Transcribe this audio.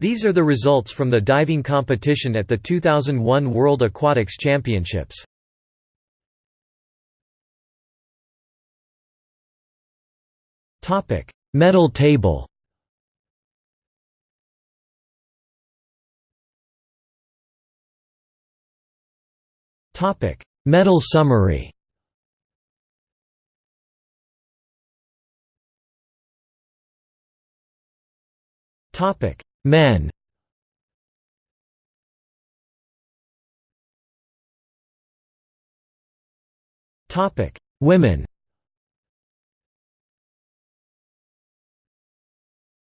These are the results from the diving competition at the 2001 World Aquatics Championships. Topic: Medal table Topic: Medal summary Men. Women